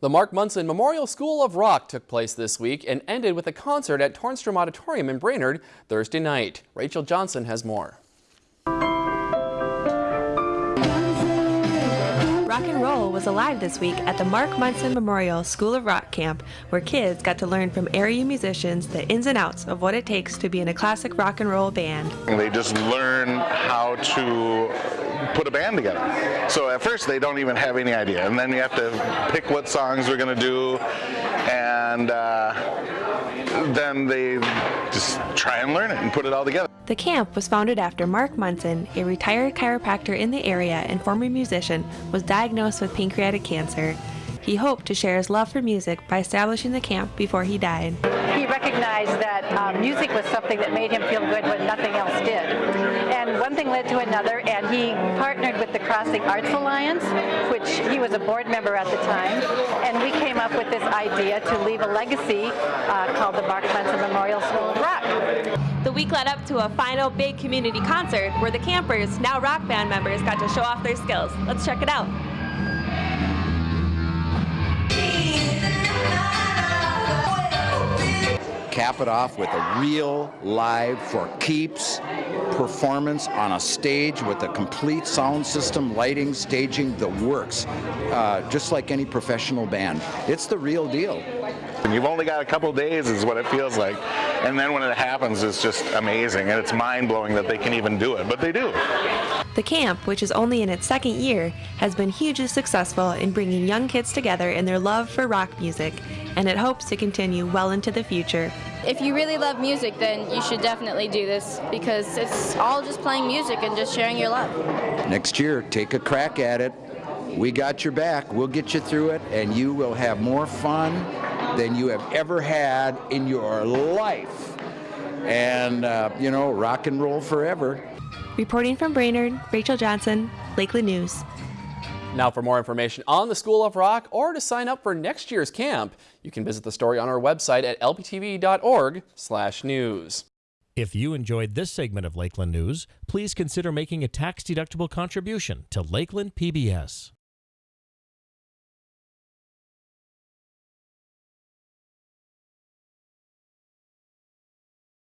The Mark Munson Memorial School of Rock took place this week and ended with a concert at Tornstrom Auditorium in Brainerd Thursday night. Rachel Johnson has more. Rock and roll was alive this week at the Mark Munson Memorial School of Rock Camp, where kids got to learn from area musicians the ins and outs of what it takes to be in a classic rock and roll band. They just learn how to put a band together. So at first they don't even have any idea, and then you have to pick what songs we're going to do, and uh, then they just try and learn it and put it all together. The camp was founded after Mark Munson, a retired chiropractor in the area and former musician, was diagnosed with pancreatic cancer. He hoped to share his love for music by establishing the camp before he died. He recognized that um, music was something that made him feel good when nothing else did. And one thing led to another, and he partnered with the Crossing Arts Alliance, which he was a board member at the time, and we came up with this idea to leave a legacy uh, called the Mark Munson Memorial School of Rock. The week led up to a final big community concert where the campers, now rock band members, got to show off their skills. Let's check it out. Cap it off with a real live for keeps performance on a stage with a complete sound system, lighting, staging, the works, uh, just like any professional band. It's the real deal. And you've only got a couple days is what it feels like. And then when it happens, it's just amazing. And it's mind-blowing that they can even do it, but they do. The camp, which is only in its second year, has been hugely successful in bringing young kids together in their love for rock music, and it hopes to continue well into the future. If you really love music, then you should definitely do this because it's all just playing music and just sharing your love. Next year, take a crack at it. We got your back. We'll get you through it, and you will have more fun than you have ever had in your life. And, uh, you know, rock and roll forever. Reporting from Brainerd, Rachel Johnson, Lakeland News. Now for more information on the School of Rock or to sign up for next year's camp, you can visit the story on our website at lptv.org news. If you enjoyed this segment of Lakeland News, please consider making a tax-deductible contribution to Lakeland PBS.